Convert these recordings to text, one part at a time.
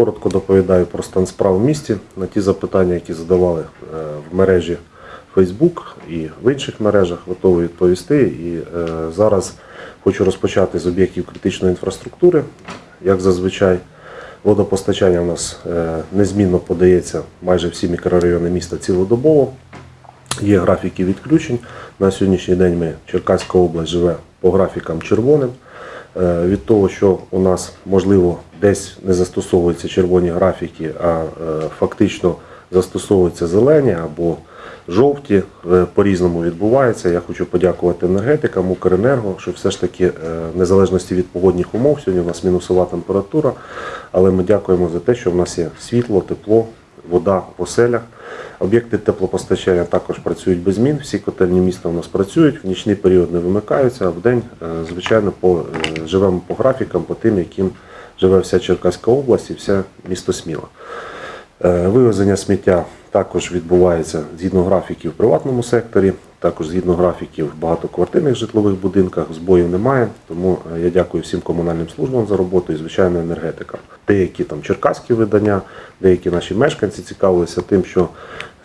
коротко доповідаю про стан справ в місті на ті запитання, які задавали е, в мережі Facebook і в інших мережах, готовий відповісти. І е, зараз хочу розпочати з об'єктів критичної інфраструктури. Як зазвичай, водопостачання у нас е, незмінно подається майже всі мікрорайони міста цілодобово. Є графіки відключень. На сьогоднішній день ми Черкаська область живе по графікам червоним. Е, Від того, що у нас можливо десь не застосовуються червоні графіки, а е, фактично застосовуються зелені або жовті, е, по-різному відбувається. Я хочу подякувати енергетикам, Укренерго, що все ж таки, в незалежності від погодних умов, сьогодні у нас мінусова температура, але ми дякуємо за те, що в нас є світло, тепло, вода в оселях. Об'єкти теплопостачання також працюють без змін. Всі котельні міста у нас працюють, в нічний період не вимикаються, а в день, е, звичайно, по, е, живемо по графікам, по тим, яким живе вся Черкаська область і все місто Сміла. Е, Вивезення сміття також відбувається згідно графіків в приватному секторі, також згідно графіків в багатоквартирних житлових будинках. Збоїв немає, тому е, я дякую всім комунальним службам за роботу і, звичайно, енергетикам. Деякі там черкаські видання, деякі наші мешканці цікавилися тим, що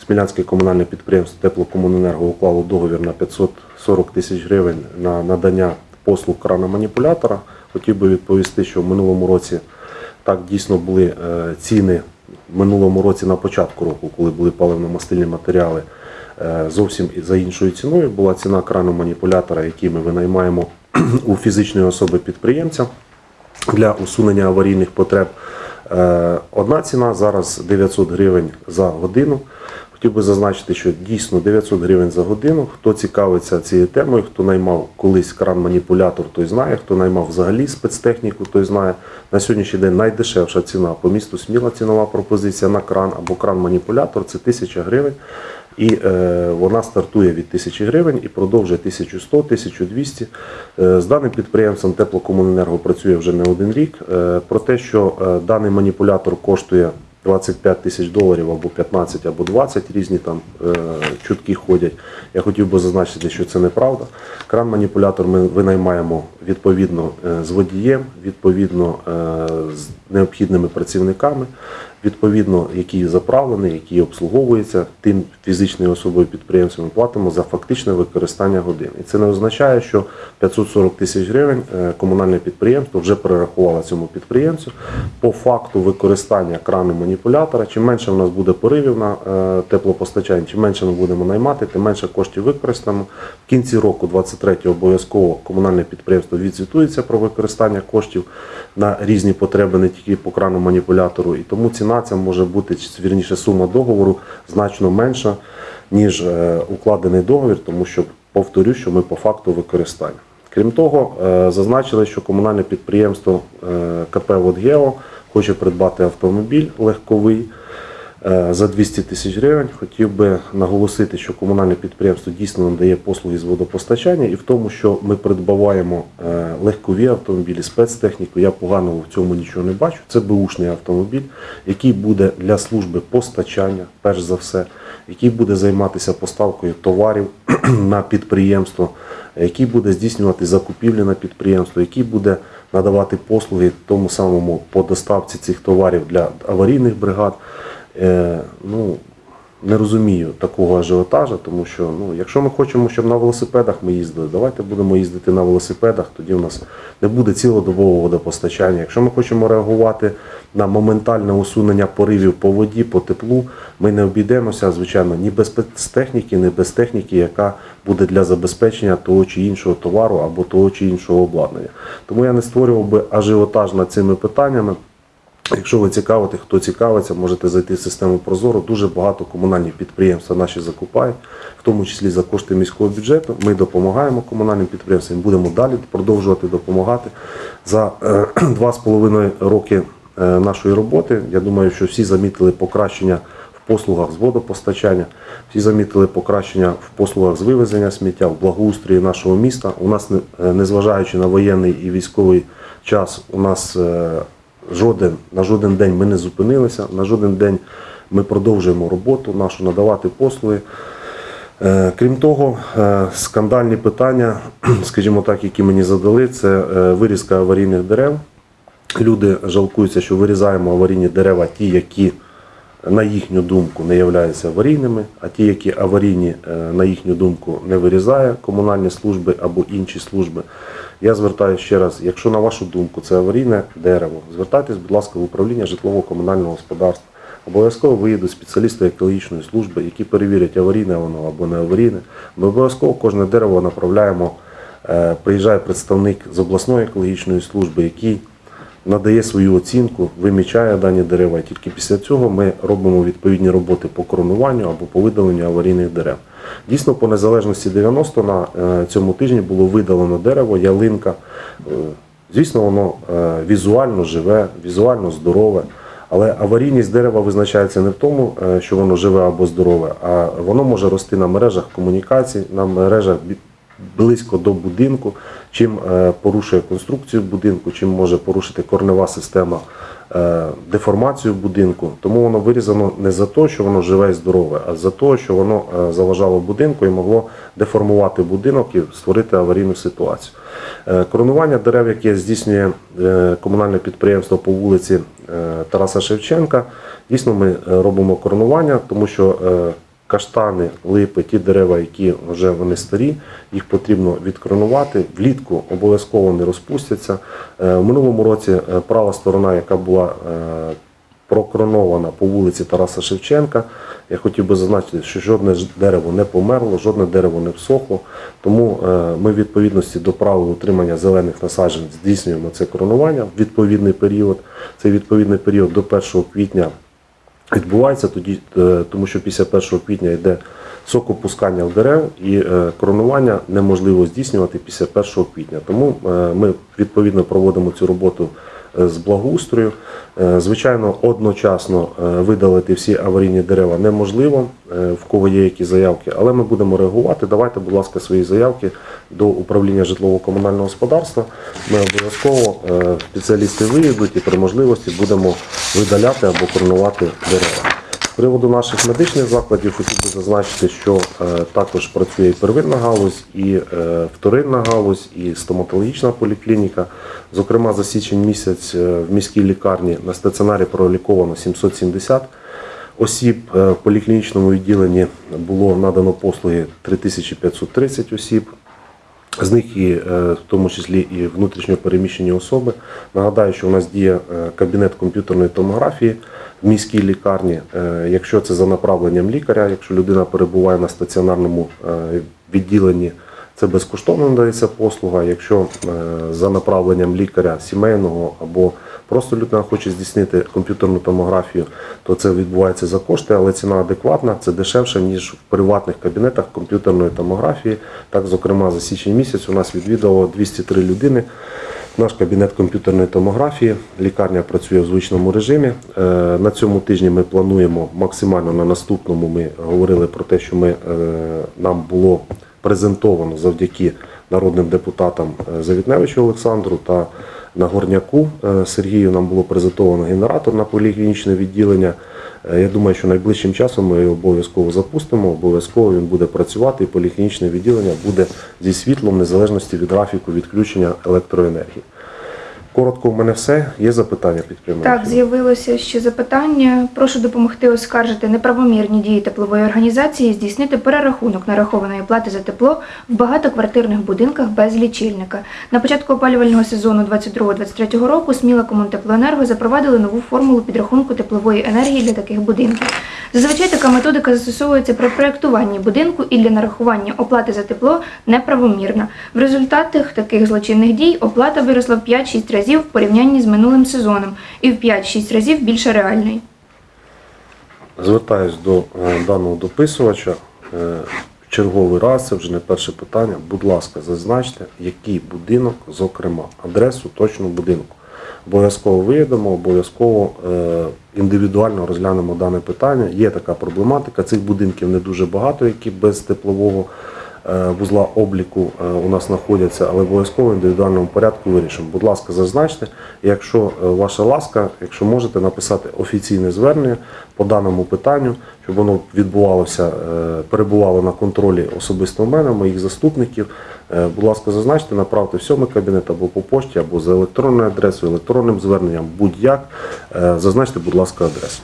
Смілянське комунальне підприємство Теплокомуненерго уклало договір на 540 тисяч гривень на надання послуг крана-маніпулятора. Хотів би відповісти, що в минулому році так дійсно були е, ціни в минулому році на початку року, коли були паливно-мастильні матеріали, зовсім за іншою ціною була ціна крану маніпулятора, який ми винаймаємо у фізичної особи підприємця для усунення аварійних потреб. Е, Одна ціна зараз 900 гривень за годину. Хотів би зазначити, що дійсно 900 гривень за годину. Хто цікавиться цією темою, хто наймав колись кран-маніпулятор, той знає, хто наймав взагалі спецтехніку, той знає. На сьогоднішній день найдешевша ціна по місту Сміла цінова пропозиція на кран або кран-маніпулятор це 1000 гривень. І е, вона стартує від 1000 гривень і продовжує 1100, 1200. Е, з даним підприємством Теплокомуненерго працює вже не один рік. Е, про те, що е, даний маніпулятор коштує 25 тисяч доларів або 15, або 20, різні там е, чутки ходять. Я хотів би зазначити, що це неправда. Кран-маніпулятор ми винаймаємо відповідно е, з водієм, відповідно е, з необхідними працівниками, відповідно, який заправлений, який обслуговується тим фізичною особою підприємцем, ми платимо за фактичне використання годин. І це не означає, що 540 тисяч гривень е, комунальне підприємство вже перерахувало цьому підприємцю по факту використання крану маніпулятора. Чим менше в нас буде поривів на е, теплопостачання, чим менше ми будемо наймати, тим менше коштів використаємо. В кінці року 23 обов'язково комунальне підприємство відзвітується про використання коштів на різні потреби, не тільки по крану маніпулятору. І тому ціна ця може бути, вірніше сума договору значно менша, ніж е, укладений договір, тому що повторю, що ми по факту використання. Крім того, е, зазначили, що комунальне підприємство е, КП «Водгео» хоче придбати автомобіль легковий за 200 тисяч гривень. Хотів би наголосити, що комунальне підприємство дійсно надає послуги з водопостачання і в тому, що ми придбаваємо е, легкові автомобілі, спецтехніку. Я поганого в цьому нічого не бачу. Це бушний автомобіль, який буде для служби постачання, перш за все, який буде займатися поставкою товарів на підприємство, який буде здійснювати закупівлі на підприємство, який буде надавати послуги тому самому по доставці цих товарів для аварійних бригад. Е, ну, не розумію такого ажіотажа, тому що ну, якщо ми хочемо, щоб на велосипедах ми їздили, давайте будемо їздити на велосипедах, тоді у нас не буде цілодобового водопостачання. Якщо ми хочемо реагувати на моментальне усунення поривів по воді, по теплу, ми не обійдемося, звичайно, ні без спецтехніки, ні без техніки, яка буде для забезпечення того чи іншого товару або того чи іншого обладнання. Тому я не створював би ажіотаж над цими питаннями. Якщо ви цікавите, хто цікавиться, можете зайти в систему Прозоро. Дуже багато комунальних підприємств наші закупають, в тому числі за кошти міського бюджету. Ми допомагаємо комунальним підприємствам, будемо далі продовжувати допомагати. За е, два з половиною роки е, нашої роботи, я думаю, що всі замітили покращення в послугах з водопостачання, всі замітили покращення в послугах з вивезення сміття, в благоустрої нашого міста. У нас, е, незважаючи на воєнний і військовий час, у нас е, жоден, на жоден день ми не зупинилися, на жоден день ми продовжуємо роботу нашу, надавати послуги. Е, Крім того, е, скандальні питання, скажімо так, які мені задали, це е, вирізка аварійних дерев люди жалкуються, що вирізаємо аварійні дерева, ті, які на їхню думку не являються аварійними, а ті, які аварійні, е, на їхню думку, не вирізає комунальні служби або інші служби. Я звертаюся ще раз, якщо на вашу думку це аварійне дерево, звертайтесь, будь ласка, в управління житлово-комунального господарства. Обов'язково виїдуть спеціалісти екологічної служби, які перевірять, аварійне воно або не аварійне. Ми обов'язково кожне дерево направляємо, е, приїжджає представник з обласної екологічної служби, який надає свою оцінку, вимічає дані дерева. І тільки після цього ми робимо відповідні роботи по коронуванню або по видаленню аварійних дерев. Дійсно, по незалежності 90 на е, цьому тижні було видалено дерево, ялинка. Е, Звісно, воно е, візуально живе, візуально здорове. Але аварійність дерева визначається не в тому, що воно живе або здорове, а воно може рости на мережах комунікацій, на мережах близько до будинку, чим е, порушує конструкцію будинку, чим може порушити корнева система е, деформацію будинку. Тому воно вирізано не за те, що воно живе і здорове, а за те, що воно е, заважало будинку і могло деформувати будинок і створити аварійну ситуацію. Коронування дерев, яке здійснює комунальне підприємство по вулиці Тараса Шевченка, дійсно ми робимо коронування, тому що каштани, липи, ті дерева, які вже вони старі, їх потрібно відкоронувати. Влітку обов'язково не розпустяться. Е, В минулому році е, права сторона, яка була е, прокронована по вулиці Тараса Шевченка. Я хотів би зазначити, що жодне дерево не померло, жодне дерево не всохло. Тому ми в відповідності до правил утримання зелених насаджень здійснюємо це коронування в відповідний період. Цей відповідний період до 1 квітня відбувається тоді, е, тому що після 1 квітня йде сокопускання в дерев і е, коронування неможливо здійснювати після 1 квітня. Тому е, ми відповідно проводимо цю роботу з благоустрою. Е, Звичайно, одночасно е, видалити всі аварійні дерева неможливо, е, в кого є які заявки, але ми будемо реагувати. Давайте, будь ласка, свої заявки до управління житлово-комунального господарства. Ми обов'язково е, спеціалісти виїдуть і при можливості будемо видаляти або коронувати дерева. Приводу наших медичних закладів хотів би зазначити, що е, також працює і первинна галузь, і е, вторинна галузь, і стоматологічна поліклініка. Зокрема, за січень місяць е, в міській лікарні на стаціонарі проліковано 770 осіб. В поліклінічному відділенні було надано послуги 3530 осіб. З них і е, в тому числі і внутрішньо переміщені особи. Нагадаю, що у нас діє е, кабінет комп'ютерної томографії в міській лікарні. Е, Якщо це за направленням лікаря, якщо людина перебуває на стаціонарному відділенні, це безкоштовно надається послуга. Якщо е, за направленням лікаря сімейного або просто людина хоче здійснити комп'ютерну томографію, то це відбувається за кошти, але ціна адекватна, це дешевше, ніж в приватних кабінетах комп'ютерної томографії. Так, зокрема, за січень місяць у нас відвідало 203 людини. Наш кабінет комп'ютерної томографії, лікарня працює в звичному режимі. Е, На цьому тижні ми плануємо максимально на наступному. Ми говорили про те, що ми, е, нам було презентовано завдяки народним депутатам е, Завітневичу Олександру та Нагорняку горняку Сергію. Нам було презентовано генератор на поліклінічне відділення. Е, Я думаю, що найближчим часом ми його обов'язково запустимо. Обов'язково він буде працювати, і поліклінічне відділення буде зі світлом, незалежності від графіку відключення електроенергії. Коротко, в мене все. Є запитання під прямим Так, з'явилося ще запитання. Прошу допомогти оскаржити неправомірні дії теплової організації, і здійснити перерахунок нарахованої плати за тепло в багатоквартирних будинках без лічильника. На початку опалювального сезону 22-23 року Сміла Комунтеплоенерго запровадили нову формулу підрахунку теплової енергії для таких будинків. Зазвичай така методика застосовується при проєктуванні будинку і для нарахування оплати за тепло неправомірна. В результатах таких злочинних дій оплата виросла в 5-6 разів в порівнянні з минулим сезоном і в 5-6 разів більше реальної. Звертаюсь до е, даного дописувача. Е, черговий раз, це вже не перше питання. Будь ласка, зазначте, який будинок, зокрема, адресу точно будинку. Обов'язково виїдемо, обов'язково е, індивідуально розглянемо дане питання. Є така проблематика. Цих будинків не дуже багато, які без теплового вузла обліку е, у нас знаходяться, але обов'язково в індивідуальному порядку вирішимо. Будь ласка, зазначте, якщо е, ваша ласка, якщо можете написати офіційне звернення по даному питанню, щоб воно відбувалося, е, перебувало на контролі особисто в мене, моїх заступників. Е, Будь ласка, зазначте, направте в сьомий кабінет або по пошті, або за електронною адресою, електронним зверненням, будь-як. Е, Зазначте, будь ласка, адресу.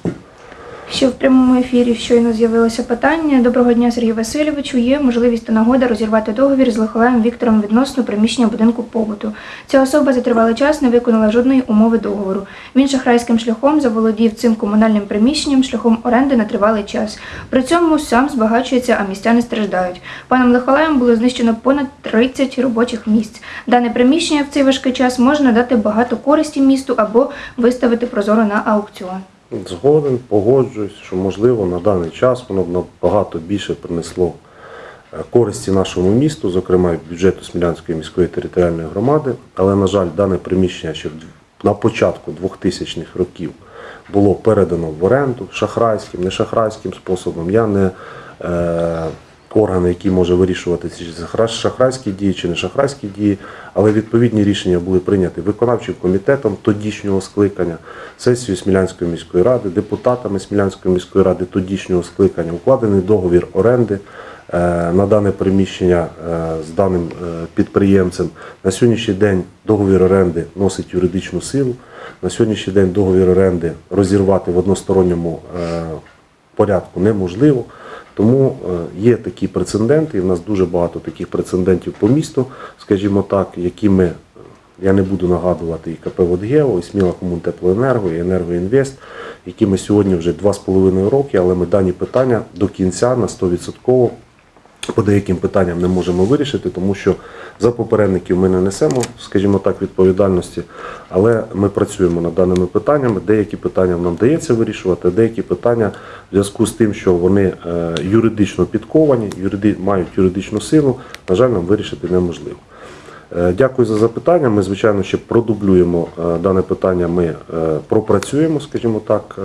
Ще в прямому ефірі щойно з'явилося питання. Доброго дня, Сергію Васильовичу. Є можливість та нагода розірвати договір з Лихолаєм Віктором відносно приміщення будинку побуту. Ця особа за тривалий час не виконала жодної умови договору. Він шахрайським шляхом заволодів цим комунальним приміщенням шляхом оренди на тривалий час. При цьому сам збагачується, а містяни страждають. Паном Лихолаєм було знищено понад 30 робочих місць. Дане приміщення в цей важкий час може надати багато користі місту або виставити прозоро на аукціон. Згоден, погоджуюсь, що можливо на даний час воно б набагато більше принесло е, користі нашому місту, зокрема і бюджету Смілянської міської територіальної громади. Але, на жаль, дане приміщення ще на початку 2000-х років було передано в оренду шахрайським, не шахрайським способом. Я не е, орган, який може вирішувати це шахрайські дії чи не шахрайські дії, але відповідні рішення були прийняті виконавчим комітетом тодішнього скликання, сесією Смілянської міської ради, депутатами Смілянської міської ради тодішнього скликання, укладений договір оренди е, на дане приміщення е, з даним е, підприємцем. На сьогоднішній день договір оренди носить юридичну силу. На сьогоднішній день договір оренди розірвати в односторонньому порядку неможливо. Тому е, є такі прецеденти, і в нас дуже багато таких прецедентів по місту, скажімо так, які ми, е, я не буду нагадувати і КП «Водгео», і Сміла Комунтеплоенерго, і Енергоінвест, які ми сьогодні вже 2,5 роки, але ми дані питання до кінця на 100% по деяким питанням не можемо вирішити, тому що за попередників ми не несемо, скажімо так, відповідальності, але ми працюємо над даними питаннями. Деякі питання нам дається вирішувати, деякі питання в зв'язку з тим, що вони е, юридично підковані, юриди, мають юридичну силу, на жаль, нам вирішити неможливо. Е, Дякую за запитання. Ми, звичайно, ще продублюємо е, дане питання. Ми пропрацюємо, скажімо так,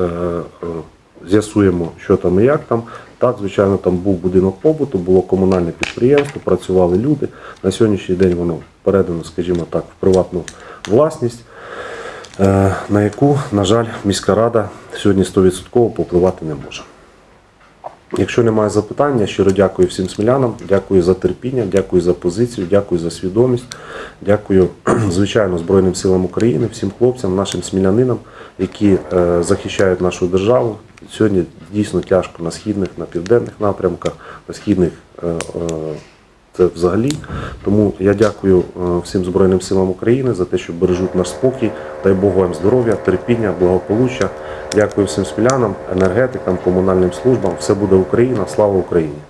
з'ясуємо, що там і як там. Так, звичайно, там був будинок побуту, було комунальне підприємство, працювали люди. На сьогоднішній день воно передано, скажімо так, в приватну власність, е, на яку, на жаль, міська рада сьогодні 100% попливати не може. Якщо немає запитання, щиро дякую всім смілянам, дякую за терпіння, дякую за позицію, дякую за свідомість, дякую, звичайно, Збройним силам України, всім хлопцям, нашим смілянинам, які е, захищають нашу державу. Сьогодні дійсно тяжко на східних, на південних напрямках, на східних е, е, це взагалі. Тому я дякую е, всім Збройним силам України за те, що бережуть наш спокій. Дай Бог вам здоров'я, терпіння, благополуччя. Дякую всім смілянам, енергетикам, комунальним службам. Все буде Україна. Слава Україні!